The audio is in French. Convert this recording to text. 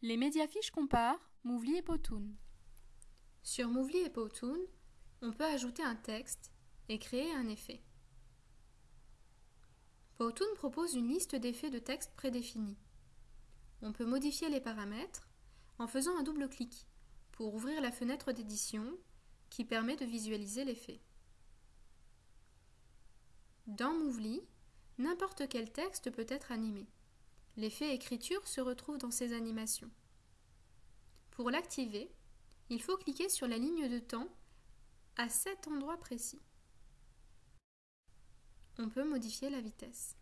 Les médiafiches comparent Mouvli et Powtoon. Sur Mouvli et Powtoon, on peut ajouter un texte et créer un effet. Powtoon propose une liste d'effets de texte prédéfinis. On peut modifier les paramètres en faisant un double clic pour ouvrir la fenêtre d'édition qui permet de visualiser l'effet. Dans Mouvli, n'importe quel texte peut être animé. L'effet écriture se retrouve dans ces animations. Pour l'activer, il faut cliquer sur la ligne de temps à cet endroit précis. On peut modifier la vitesse.